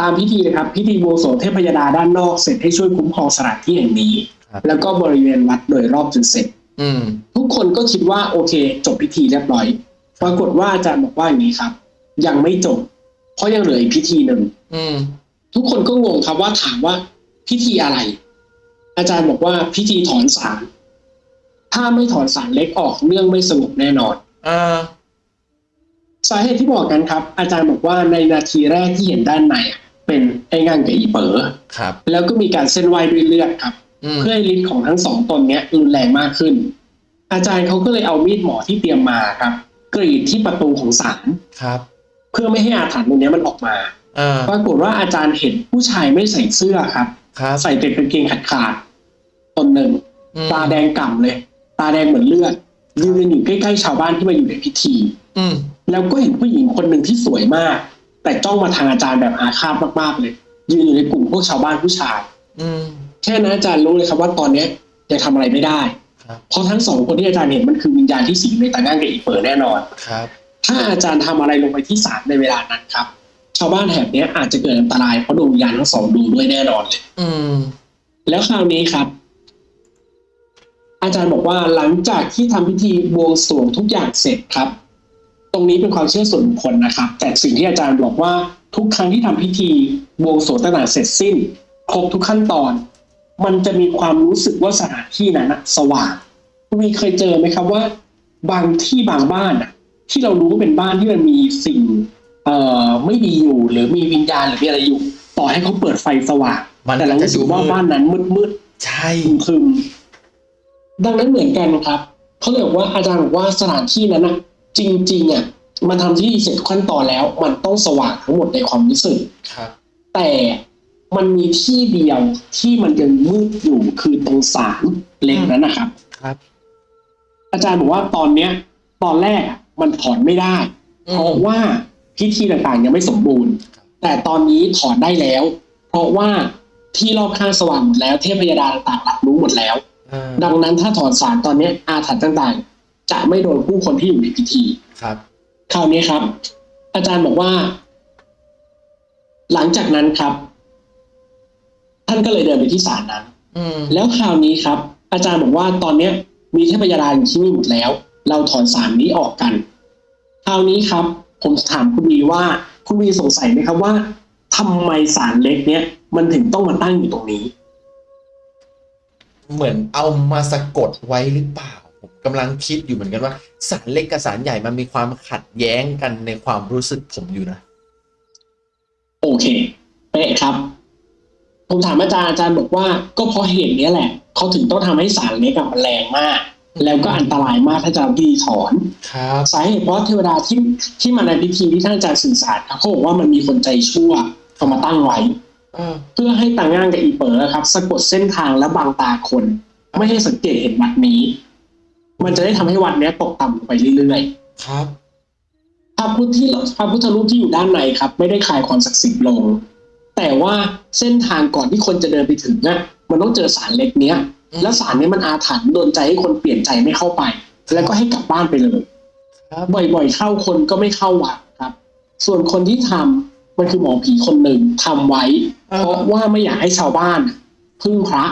ตามพิธีนะครับ พิธีบวงสรวงเทพยดาด้านนอกเสร็จให้ช่วยคุ้มครองสถานที่แห่งนี้ครับแล้วก็บริเวณวัดโดยรอบจนเสร็จอืมทุกคนก็คิดว่าโอเค จบพิธีเรียบร้อยปรากฏว่าอาจารย์บอกว่าอย่างนี้ครับ ยังไม่จบ เพราะยังเหลืออีกพิธีหนึ่งอืมทุกคนก็งงครับว่าถามว่าพิธีอะไร อาจารย์บอกว่าพิธีถอนสารถ้าไม่ถอนสารเล็กออกเรื่องไม่สงบแน่นอนอ่า สาเหตุที่บอกกันครับ อาจารย์บอกว่าในนาทีแรกที่เห็นด้านในอะเป็นไอ้งั่งกับอีเป๋อครับ แล้วก็มีการเส้นไหวด้วยเลือดครับอืมเพื่อให้ฤทธิ์ของทั้งสองตนเนี้ยรุนแรงมากขึ้น อาจารย์เขาก็เลยเอามีดหมอที่เตรียมมาครับ กรีดที่ประตูของศาลครับ เพื่อไม่ให้อาถรรพ์ตรงเนี้ยมันออกมาอ่าปรากฏว่าอาจารย์เห็นผู้ชายไม่ใส่เสื้อครับครับใส่แต่กางเกงขาดขาดๆตนหนึ่งอืมตาแดงก่ำเลย ตาแดงเหมือนเลือดยืนอยู่ใกล้ๆชาวบ้านที่มาอยู่ในพิธี อืม แล้วก็เห็นผู้หญิงคนหนึ่งที่สวยมาก แต่จ้องมาทางอาจารย์แบบอาฆาตมากๆเลย ยืนอยู่ในกลุ่มพวกชาวบ้านผู้ชาย อืมแค่นั้นอาจารย์รู้เลยครับว่าตอนเนี้ยยังทำอะไรไม่ได้ครับเพราะทั้งสองคนที่อาจารย์เห็นมันคือวิญญาณที่สิงในตาง่างกับอีเปิดแน่นอนครับ ถ้าอาจารย์ทำอะไรลงไปที่ศาลในเวลานั้นครับ ชาวบ้านแถบเนี้ยอาจจะเกิดอันตรายเพราะดวงวิญญาณทั้งสองดูด้วยแน่นอนเลยอืม แล้วคราวนี้ครับอาจารย์บอกว่าหลังจากที่ทำพิธีบวงสรวงทุกอย่างเสร็จครับ ตรงนี้เป็นความเชื่อส่วนบุคคลนะครับ แต่สิ่งที่อาจารย์บอกว่าทุกครั้งที่ทำพิธีบวงสรวงต่างๆเสร็จสิ้น ครบทุกขั้นตอน มันจะมีความรู้สึกว่าสถานที่นั้นนะสว่างคุณมีเคยเจอไหมครับว่า บางที่บางบ้านอะที่เรารู้ว่าเป็นบ้านที่มันมีสิ่งเอ่อไม่ดีอยู่ หรือมีวิญญาณหรือมีอะไรอยู่ ต่อให้เขาเปิดไฟสว่างมันแต่เราจะรู้สึดูกว่ามืดบ้านนั้นมืดๆใช่พึมๆดังนั้นเหมือนกันครับเขาเลยบอกว่าอาจารย์บอกว่าสถานที่นั้นนะ จริงๆอะมันทำที่เสร็จทุกขั้นตอนแล้ว มันต้องสว่างทั้งหมดในความรู้สึกครับ แต่มันมีที่เดียวที่มันยังมืดอยู่คือตรงศาลเล็กนั้นนะครับ ครับ อาจารย์บอกว่าตอนเนี้ย ตอนแรกอะมันถอนไม่ได้อืเพราะมว่าพิธีต่างๆยังไม่สมบูรณ์ แต่ตอนนี้ถอนได้แล้ว เพราะว่าที่รอบข้างสว่างหมดแล้วเทพยดาต่างๆรับรู้หมดแล้วอ่าดังนั้นถ้าถอนสารตอนนี้อาถรรพ์ต่างๆ จะไม่โดนผู้คนที่อยู่ในพิธี ครับ คราวนี้ครับ อาจารย์บอกว่า หลังจากนั้นครับ ท่านก็เลยเดินไปที่ศาลนั้น อืม แล้วคราวนี้ครับ อาจารย์บอกว่าตอนเนี้ย มีเทพยดาอยู่ที่นี่หมดแล้ว เราถอนสารนี้ออกกัน คราวนี้ครับ ผมถามคุณวีว่าคุณวีสงสัยไหมครับว่าทำไมสารเล็กเนี้ยมันถึงต้องมาตั้งอยู่ตรงนี้ เหมือนเอามาสะกดไว้หรือเปล่าผม กำลังคิดอยู่เหมือนกันว่าสารเล็กกับสารใหญ่มันมีความขัดแย้งกันในความรู้สึกผมอยู่นะโอเคเป๊ะครับผมถามอาจารย์อาจารย์บอกว่าก็เพราะเหตุเนี้ยแหละเขาถึงต้องทำให้สารเล็กอะมันแรงมาก แล้วก็อันตรายมากถ้าจะเอาพิธีถอนครับสาเหตุเพราะเทวดาที่ที่มาในพิธีที่ท่านอาจารย์สื่อสารครับเขาบอกว่ามันมีคนใจชั่วเอามาตั้งไว้อ่าเพื่อให้ตาง่างกับอีเป๋อครับ สะกดเส้นทางและบังตาคน ไม่ให้สังเกตเห็นวัดนี้ มันจะได้ทำให้วัดเนี้ยตกต่ำลงไปเรื่อยๆ ครับพระพุทธที่พระพุทธรูปที่อยู่ด้านในครับ ไม่ได้คลายความศักดิ์สิทธิ์ลง แต่ว่าเส้นทางก่อนที่คนจะเดินไปถึงน่ะมันต้องเจอสารเล็กเนี้ยอืมแล้วสารเนี้ยมันอาถรรพ์โดนใจให้คนเปลี่ยนใจไม่เข้าไป แล้วก็ให้กลับบ้านไปเลยครับบ่อยๆเข้าคนก็ไม่เข้าวัดครับ ส่วนคนที่ทำมันคือหมอผีคนหนึ่งทำไว้อ่าเพราะว่าไม่อยากให้ชาวบ้าน พึ่งพระ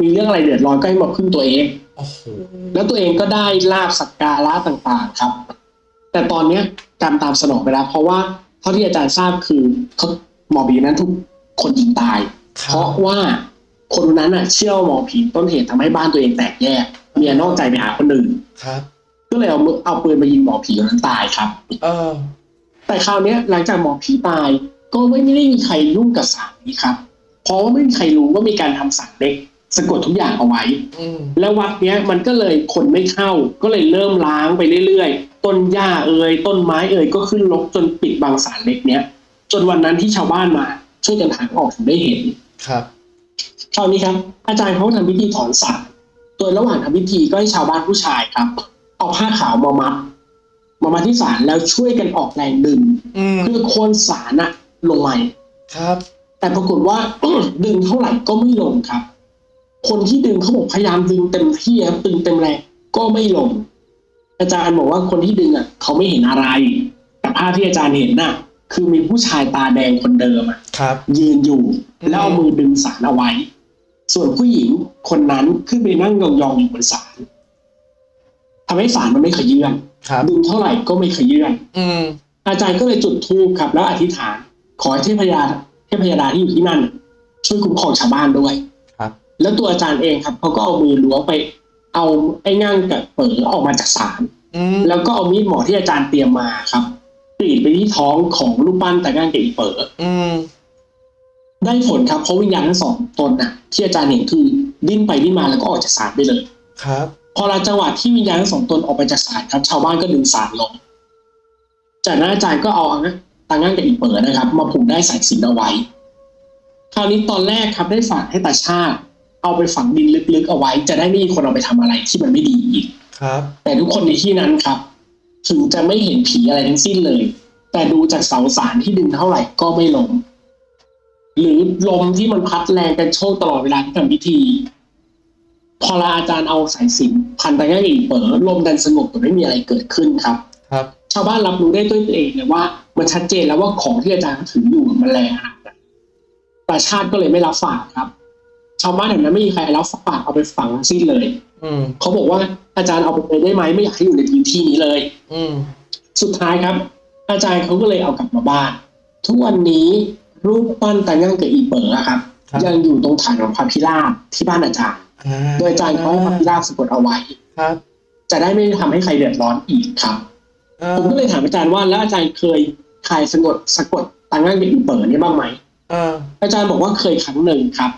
มีเรื่องอะไรเดือดร้อนก็ให้มาพึ่งตัวเองโอ้โห แล้วตัวเองก็ได้ลาบสักการะต่างๆครับ แต่ตอนเนี้ยกรรมตามสนองไปแล้ว เพราะว่าเท่าที่อาจารย์ทราบคือเขาหมอผีนั้นถูกคนยิงตายคเพรับราะว่าคนนั้นน่ะ เชื่อว่าหมอผีต้นเหตุทำให้บ้านตัวเองแตกแยกเมียนอกใจไปหาคนอื่นครับก็เลยเอามือเอาปืนมายิงหมอผีคนนั้นตายครับ เออ แต่คราวเนี้ย หลังจากหมอผีตาย ก็ไม่ได้มีใครยุ่งกับสารนี้ครับ เพราะว่าไม่มีใครรู้ว่ามีการทำสารเล็ก สะกดทุกอย่างเอาไว้อืมแล้ววัดเนี้ยมันก็เลยคนไม่เข้า ก็เลยเริ่มล้างไปเรื่อยๆ ต้นหญ้าเอ่ยต้นไม้เอ่ยก็ขึ้นรกจนปิดบังสารเล็กเนี้ย จนวันนั้นที่ชาวบ้านมา ช่วยกันหาออกถึงได้เห็น ครับคราวนี้ครับ อาจารย์เขาทำพิธีถอนสารโดยระหว่างทำพิธีก็ให้ชาวบ้านผู้ชายครับ เอาผ้าขาวมามัดมามัดที่สารแล้วช่วยกันออกแรงดึงอืมเพื่อโคนสารอะลงมาครับ แต่ปรากฏว่าดึงเท่าไหร่ก็ไม่ลงครับ คนที่ดึงเขาบอกพยายามดึงเต็มที่ครับดึงเต็มแรงก็ไม่ลง อาจารย์บอกว่าคนที่ดึงอะเขาไม่เห็นอะไร แต่ภาพที่อาจารย์เห็นน่ะ คือมีผู้ชายตาแดงคนเดิมอะครับ ยืนอยู่อืมแล้วเอามือดึงสารเอาไว้ ส่วนผู้หญิงคนนั้นขึ้นไปนั่งยองๆอยู่บนสารทำให้สารมันไม่ขยื่นครับดึงเท่าไหร่ก็ไม่ขยื่นอืมอาจารย์ก็เลยจุดธูปครับแล้วอธิษฐาน ขอให้เทพยาเทพยดาที่อยู่ที่นั่น ช่วยคุ้มครองชาวบ้านด้วยครับ แล้วตัวอาจารย์เองครับเขาก็เอามือล้วงไป เอาไอ้ง่างกับเป๋อออกมาจากศาลอืมแล้วก็เอามีดหมอที่อาจารย์เตรียมมาครับกรีดไปที่ท้องของรูปปั้นแต่ง่างกับอีเป๋ออืมได้ผลครับเพราะวิญญาณทั้งสองตนน่ะ ที่อาจารย์เห็นคือดิ้นไปดิ้นมาแล้วก็ออกจากศาลไปเลย ครับ พอหลังจังหวะที่วิญญาณทั้งสองตนออกไปจากศาลครับ ชาวบ้านก็ดึงศาลลงจากนั้นอาจารย์ก็เอาตังงั่งกับอีเปิดนะครับ มาผูกได้สายสิญจนเอาไว้ คราวนี้ตอนแรกครับได้ฝากให้ตาชาติ เอาไปฝังดินลึกๆเอาไว้ จะได้ไม่มีคนเอาไปทำอะไรที่มันไม่ดีอีกครับ แต่ทุกคนในที่นั้นครับถึงจะไม่เห็นผีอะไรทั้งสิ้นเลย แต่ดูจากเสาสารที่ดึงเท่าไหร่ก็ไม่ลง หรือลมที่มันพัดแรงกันโชกตลอดเวลาที่ทำพิธี พอลาอาจารย์เอาสายสิญจนพันไปง่ายอีกเปิดลมดันสงบแต่ไม่มีอะไรเกิดขึ้นครับ ครับ ชาวบ้านรับรู้ได้ด้วยตัวเองเลยว่า มันชัดเจนแล้วว่าของที่อาจารย์ถืออยู่มันแรงขนาดไหนแต่ชาติก็เลยไม่รับฝากครับ ชาวบ้านแถวนั้นไม่มีใครรับฝากเอาไปฝังทั้งสิ้นเลย อืมเขาบอกว่าอาจารย์เอาไปได้ไหมไม่อยากให้อยู่ในพื้นที่นี้เลย อืมสุดท้ายครับ อาจารย์เขาก็เลยเอากลับมาบ้าน ทุกวันนี้รูปปั้นตางั่งกับอีเป๋ออะครับครับ ยังอยู่ตรงฐานของพระพิราบที่บ้านอาจารย์อ่าโดยอาจารย์เขาให้พระพิราบสะกดเอาไว้ครับ จะได้ไม่ทำให้ใครเดือดร้อนอีกครับเออผมก็เลยถามอาจารย์ว่าแล้วอาจารย์เคยใครสะกดสะกดตางั่งกับอีเป๋อนี่บ้างไหมเอออาจารย์บอกว่าเคยครั้งหนึ่งครับ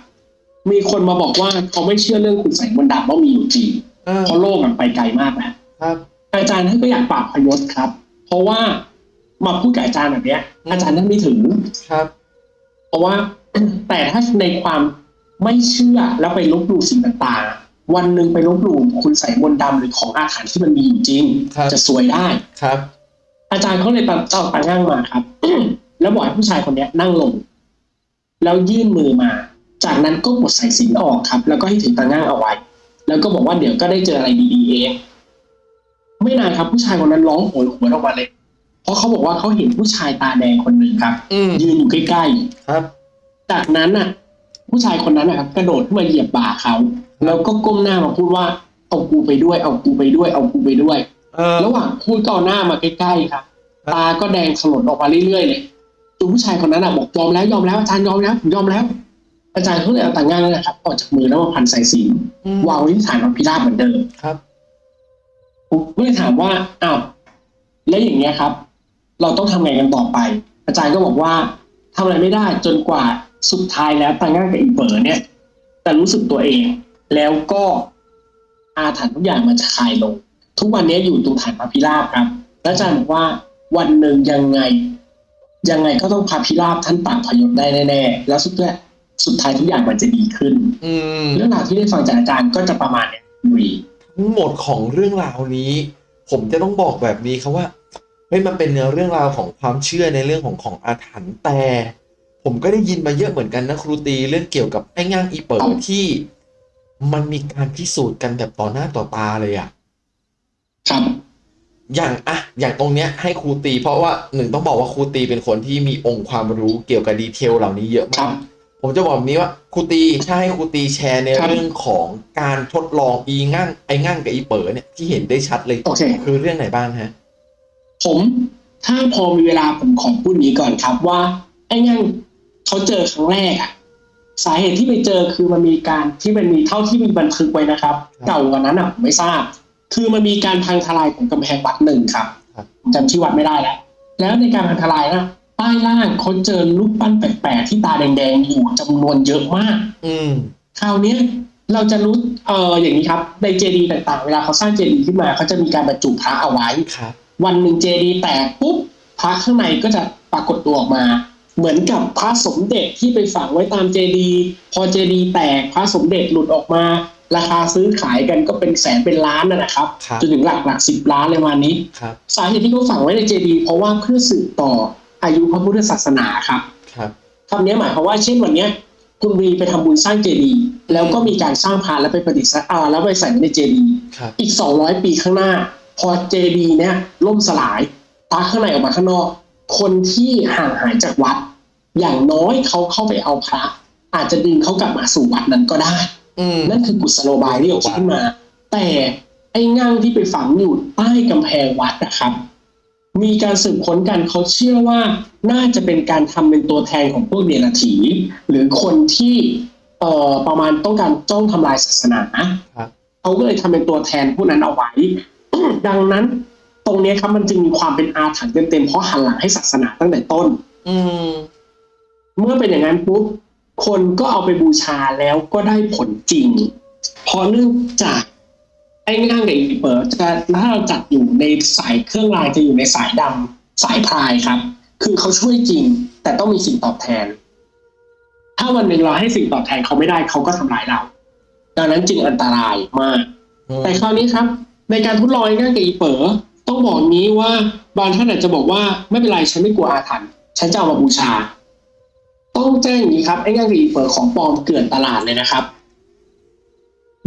มีคนมาบอกว่าเขาไม่เชื่อเรื่องคุณใส่มนต์ดำว่ามีอยู่จริงเออเพราะโลกมันไปไกลมากแล้วครับ อาจารย์ท่านก็อยากปราบพยศครับ เพราะว่ามาพูดกับอาจารย์แบบเนี้ยอาจารย์ท่านไม่ถึง ครับ เพราะว่า แต่ถ้าในความไม่เชื่อแล้วไปลบหลู่สิ่งต่างๆ วันหนึ่งไปลบหลู่คุณใส่มนต์ดำหรือของอาถรรพ์ที่มันมีอยู่จริง ครับ จะซวยได้ ครับ อาจารย์เขาเลยตัดเจ้าตาง่างมาครับ แล้วบอกให้ผู้ชายคนเนี้ยนั่งลง แล้วยื่นมือมา จากนั้นก็กดสายสิญจนออกครับ แล้วก็ให้ถือตาง่างเอาไว้ แล้วก็บอกว่าเดี๋ยวก็ได้เจออะไรดีๆเอง ไม่นานครับผู้ชายคนนั้นร้องโหยหวนออกมาเลย เพราะเขาบอกว่าเขาเห็นผู้ชายตาแดงคนหนึ่งครับ อืมยืนอยู่ใกล้ครับ ๆ จากนั้นน่ะ ผู้ชายคนนั้นนะครับ กระโดดขึ้นมาเหยียบบ่าเขาแล้วก็ก้มหน้ามาพูดว่าเอากูไปด้วย เอากูไปด้วย เอากูไปด้วย เออ ระหว่างพูดก็เอาหน้ามาใกล้ๆครับตาก็แดงสลดออกมาเรื่อยๆเลยจนผู้ชายคนนั้นอะบอกยอมแล้วยอมแล้วอาจารย์ยอมแล้วผมยอมแล้ว อาจารย์เขาเลยเอาต่างงานนั่นแหละครับออกจากมือแล้วมาพันสายสิญจนอืมวางไว้ที่ฐานของพิราบเหมือนเดิม ครับ ผมก็เลยถามว่าอ้าวแล้วอย่างเงี้ยครับ เราต้องทำไงกันต่อไป อาจารย์ก็บอกว่าทำอะไรไม่ได้จนกว่าสุดท้ายแล้วต่างงานกับอีเปิร์เนี่ยแต่รู้สึกตัวเอง แล้วก็อาถรรพ์ทุกอย่างมันจะคลายลง ทุกวันนี้อยู่ตรงฐานพระพิราบครับแล้วอาจารย์บอกว่าวันหนึ่งยังไง ยังไงก็ต้องพระพิราบท่านต่างพยศได้แน่ๆแล้วสุดท้าย สุดท้ายทุกอย่างมันจะดีขึ้นอืมเรื่องราวที่ได้ฟังจากอาจารย์ก็จะประมาณเนี้ยวีทั้งหมดของเรื่องราวนี้ ผมจะต้องบอกแบบนี้ครับว่าเฮ้ยมันเป็นเรื่องราวของความเชื่อในเรื่องของของอาถรรพ์แต่ ผมก็ได้ยินมาเยอะเหมือนกันนะครูตีเรื่องเกี่ยวกับไอ้ง่างอีเปิดที่มันมีการพิสูจน์กันแบบต่อหน้าต่อตาเลยอะครับอย่างอะอย่างตรงเนี้ยให้ครูตี เพราะว่าหนึ่งต้องบอกว่าครูตีเป็นคนที่มีองค์ความรู้เกี่ยวกับดีเทลเหล่านี้เยอะครัมากบ ผมจะบอกแบบนี้ว่าครูตีถ้าให้ครูตีแชร์ในครับเรื่องของการทดลองอีง่างไอ้ง่างกับอีเปิดเนี่ยที่เห็นได้ชัดเลยโอเคคือเรื่องไหนบ้างฮะ ผมถ้าพอมีเวลาผมขอพูดนี้ก่อนครับว่า ไอ้งั่งเขาเจอครั้งแรกอะสาเหตุที่ไปเจอคือมันมีการที่มันมีเท่าที่มีบันทึกไว้นะครับครับเก่ากว่านั้นอะผมไม่ทราบ คือมันมีการพังทลายของกำแพงวัดหนึ่งครับครับจำชื่อวัดไม่ได้แล้วแล้วในการพังทลายนะ ใต้ล่างเขาเจอรูปปั้นแปลกๆที่ตาแดงๆอยู่จำนวนเยอะมาก อืมคราวเนี้ยเราจะรู้เอออย่างนี้ครับในเจดีย์ต่างๆ เวลาเขาสร้างเจดีย์ขึ้นมาเขาจะมีการบรรจุพระเอาไว้ครับวันหนึ่งเจดีย์แตกปุ๊บพระข้างในก็จะปรากฏตัวออกมา เหมือนกับพระสมเด็จที่ไปฝังไว้ตามเจดีย์พอเจดีย์แตกพระสมเด็จหลุดออกมา ราคาซื้อขายกันก็เป็นแสนเป็นล้านนะนะครับครับจนถึงหลักหลักสิบล้านเลยวันนี้ครับสาเหตุที่เขาฝังไว้ในเจดีย์เพราะว่าเพื่อสืบต่อ อายุพระพุทธศาสนาครับครับคำนี้หมายความว่าเช่นวันเนี้ยคุณวีไปทำบุญสร้างเจดีย์แล้วก็มีการสร้างพานแล้วไปประดิษฐ์อ่าแล้วไปใส่ไว้ในเจดีย์ครับอีก200ปีข้างหน้า พอเจดีย์เนี้ยล่มสลายตาข้างในออกมาข้างนอก คนที่ห่างหายจากวัด อย่างน้อยเขาเข้าไปเอาพระ อาจจะดึงเขากลับมาสู่วัดนั้นก็ได้อืมนั่นคือกุศโลบายที่เขาคิดขึ้นมา แต่ไอ้งั่งที่ไปฝังอยู่ใต้กำแพงวัดนะครับ มีการสืบค้นกันเขาเชื่อว่าน่าจะเป็นการทำเป็นตัวแทนของพวกเดรัจฉีหรือคนที่เอ่อประมาณต้องการจ้องทำลายศาสนาครับเขาก็เลยทำเป็นตัวแทนผู้นั้นเอาไว้ ดังนั้นตรงเนี้ยครับมันจึงมีความเป็นอาถรรพ์เต็มๆเพราะหันหลังให้ศาสนาตั้งแต่ต้น อืมเมื่อเป็นอย่างนั้นปุ๊บคนก็เอาไปบูชาแล้วก็ได้ผลจริงเพราะเนื่องจาก ไอ้ง่างกับอีเปิร์จะถ้าเราจัดอยู่ในสายเครื่องรายจะอยู่ในสายดำสายพรายครับ คือเขาช่วยจริง แต่ต้องมีสิ่งตอบแทน ถ้าวันหนึ่งเราให้สิ่งตอบแทนเขาไม่ได้เขาก็ทำลายเรา ดังนั้นจึงอันตรายมาก แต่คราวนี้ครับ ในการทดลองไอ้ง่างกับอีเป๋อต้องบอกนี้ว่าบางท่านอาจจะบอกว่าไม่เป็นไรฉันไม่กลัวอาถรรพ์ฉันจะเอามาบูชา ต้องแจ้งอย่างนี้ครับไอ้ง่างกับอีเป๋อของปลอมเกลื่อนตลาดเลยนะครับ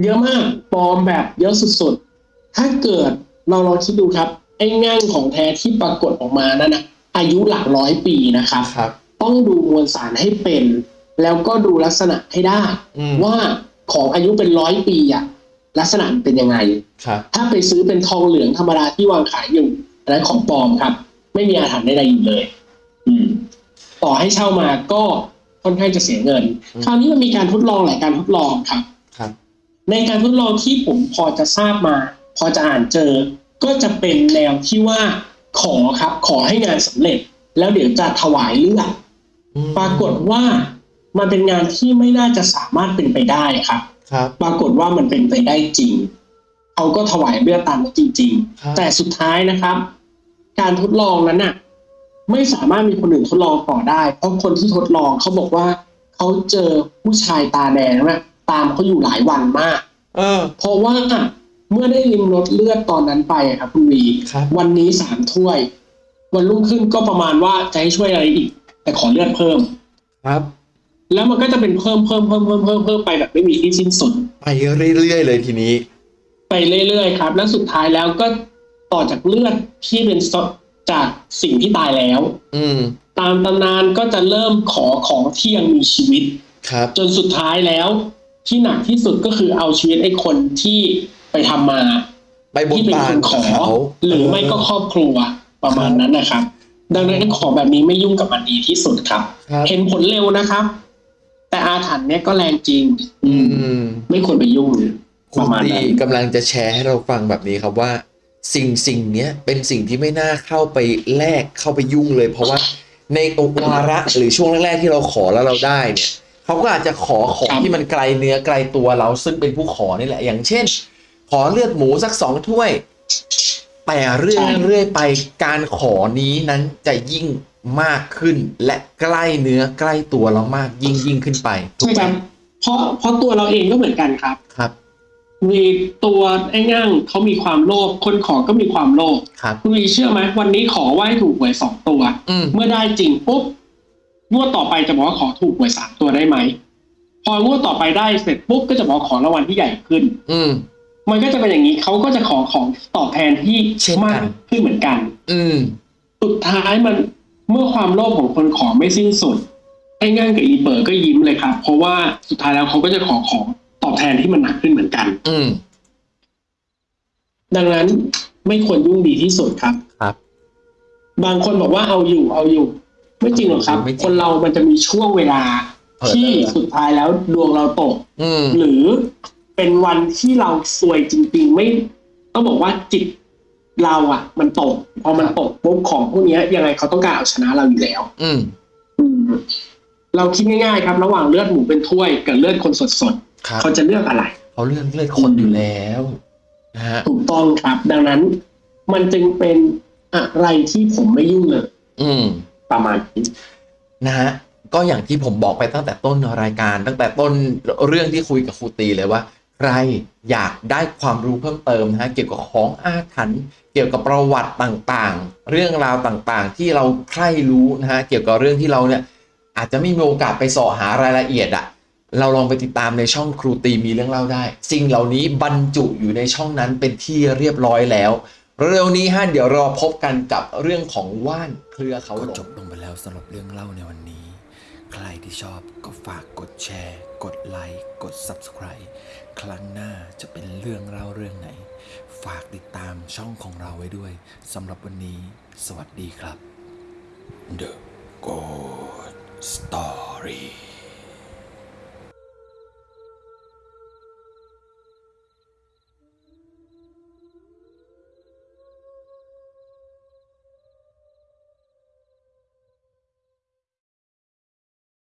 เยอะมากปลอมแบบเยอะสุดๆ ถ้าเกิดเราลองคิดดูครับ ไอ้ง่างของแท้ที่ปรากฏออกมานั่นนะอายุหลักร้อยปีนะครับครับต้องดูมวลสารให้เป็น แล้วก็ดูลักษณะให้ได้อืมว่าของอายุเป็นร้อยปีอะลักษณะมันเป็นยังไงครับถ้าไปซื้อเป็นทองเหลืองธรรมดาที่วางขายอยู่อันนั้นของปลอมครับ ไม่มีอาถรรพ์ใดๆอยู่เลย อืม ต่อให้เช่ามาก็ค่อนข้างจะเสียเงินอืมคราวนี้มันมีการทดลองหลายการทดลองครับ ครับ ในการทดลองที่ผมพอจะทราบมา พอจะอ่านเจอ ก็จะเป็นแนวที่ว่าขอครับ ขอให้งานสำเร็จ แล้วเดี๋ยวจะถวายเลือดอืมปรากฏว่ามันเป็นงานที่ไม่น่าจะสามารถเป็นไปได้ครับ ครับ ปรากฏว่ามันเป็นไปได้จริงเขาก็ถวายเลือดตามนั้นจริงครับๆแต่สุดท้ายนะครับ การทดลองนั้นน่ะ ไม่สามารถมีคนอื่นทดลองต่อได้ เพราะคนที่ทดลองเขาบอกว่าเขาเจอผู้ชายตาแดงนะ ตามเขาอยู่หลายวันมาก เออ เพราะว่าเมื่อได้ริมรสเลือดตอนนั้นไปอะครับคุณวีครับ วันนี้สามถ้วย วันรุ่งขึ้นก็ประมาณว่าจะให้ช่วยอะไรอีก แต่ขอเลือดเพิ่ม ครับ แล้วมันก็จะเป็นเพิ่มเพิ่มเพิ่มเพิ่มเพิ่มเพิ่มไปแบบไม่มีที่สิ้นสุด ไปเรื่อยๆเลยทีนี้ ไปเรื่อยๆครับ แล้วสุดท้ายแล้วก็ต่อจากเลือดที่เป็นสดจากสิ่งที่ตายแล้ว อืม ตามตำนานก็จะเริ่มขอของที่ยังมีชีวิต ครับ จนสุดท้ายแล้ว ที่หนักที่สุดก็คือเอาชีวิตไอ้คนที่ไปทำมาไปบนที่เป็นบาคนนขอเขาหรือไม่ก็ครอบครัวประมาณนั้นนะครับ ดังนั้นขอแบบนี้ไม่ยุ่งกับมันดีที่สุดครับครับ เห็นผลเร็วนะครับ แต่อาถรรพ์เนี้ยก็แรงจริง อือืมมไม่ควรไปยุ่งคุปณระมาณดีนั้นกำลังจะแชร์ให้เราฟังแบบนี้ครับว่า สิ่งสิ่งเนี้ยเป็นสิ่งที่ไม่น่าเข้าไปแลกเข้าไปยุ่งเลย เพราะว่าในวาระหรือช่วงแรกๆที่เราขอแล้วเราได้เนี่ย เขาก็อาจจะขอของครับที่มันไกลเนื้อไกลตัวเราซึ่งเป็นผู้ขอนี่แหละ อย่างเช่น ขอเลือดหมูสักสองถ้วย แต่เรื่อยเรื่อยไปการขอนี้นั้นจะยิ่งมากขึ้น และใกล้เนื้อใกล้ตัวเรามากยิ่งยิ่งขึ้นไปถูกใช่ไหมครับเพราะเพราะตัวเราเองก็เหมือนกันครับครับมีตัวไอ้ง่างเขามีความโลภคนขอก็มีความโลภครับคุณวีเชื่อไหมวันนี้ขอไหว้ถูกหวยสองตัวอืมเมื่อได้จริงปุ๊บ งวดต่อไปจะบอกว่าขอถูกหวยสามตัวได้ไหม พองวดต่อไปได้เสร็จปุ๊บก็จะบอกขอรางวัลที่ใหญ่ขึ้น อืมมันก็จะเป็นอย่างนี้เขาก็จะขอของตอบแทนที่เช่นกันมากขึ้นเหมือนกัน อืมสุดท้ายมันเมื่อความโลภของคนขอไม่สิ้นสุดไอ้ง่างกับอีเปิร์ก็ยิ้มเลยครับ เพราะว่าสุดท้ายแล้วเขาก็จะขอของตอบแทนที่มันหนักขึ้นเหมือนกัน อืมดังนั้นไม่ควรยุ่งดีที่สุดครับ ครับ บางคนบอกว่าเอาอยู่เอาอยู่ ไม่จริงหรอกครับไม่จริงคนเรามันจะมีช่วงเวลาเผลอที่เลอสุดท้ายแล้วดวงเราตกอืมหรือเป็นวันที่เราซวยจริง ๆ ไม่ต้องบอกว่าจิตเราอะ มันตก พอมันตกปุ๊บของพวกเนี้ยยังไงเขาต้องการเอาชนะเราอยู่แล้ว อืมเราคิดง่ายๆครับ ระหว่างเลือดหมูเป็นถ้วยกับเลือดคนสดครับๆเขาจะเลือกอะไรเขาเลือกเลือดคนอยู่แล้วนะฮะถูกต้องครับ ดังนั้น มันจึงเป็นอะไรที่ผมไม่ยุ่งเลยอืม ประมาณนี้นะฮะก็อย่างที่ผมบอกไปตั้งแต่ต้นรายการ ตั้งแต่ต้นเรื่องที่คุยกับครูตีเลยว่า ใครอยากได้ความรู้เพิ่มเติมนะฮะเกี่ยวกับของอาถรรพ์เกี่ยวกับประวัติต่างๆ เรื่องราวต่างๆ ที่เราใคร่รู้นะฮะเกี่ยวกับเรื่องที่เราเนี่ยอาจจะไม่มีโอกาสไปสาะหารายละเอียดอะเราลองไปติดตามในช่องครูตีมีเรื่องเล่าได้ สิ่งเหล่านี้บรรจุอยู่ในช่องนั้นเป็นที่เรียบร้อยแล้ว เร็วนี้ฮะเดี๋ยวเราพบกันกับเรื่องของว่านเครือเขาก็หลจงบลงไปแล้วสำหรับเรื่องเล่าในวันนี้ ใครที่ชอบก็ฝากกดแชร์ กดไลค์กด Subscribe ครั้งหน้าจะเป็นเรื่องเล่าเรื่องไหน ฝากติดตามช่องของเราไว้ด้วยสำหรับวันนี้ สวัสดีครับ The Good Story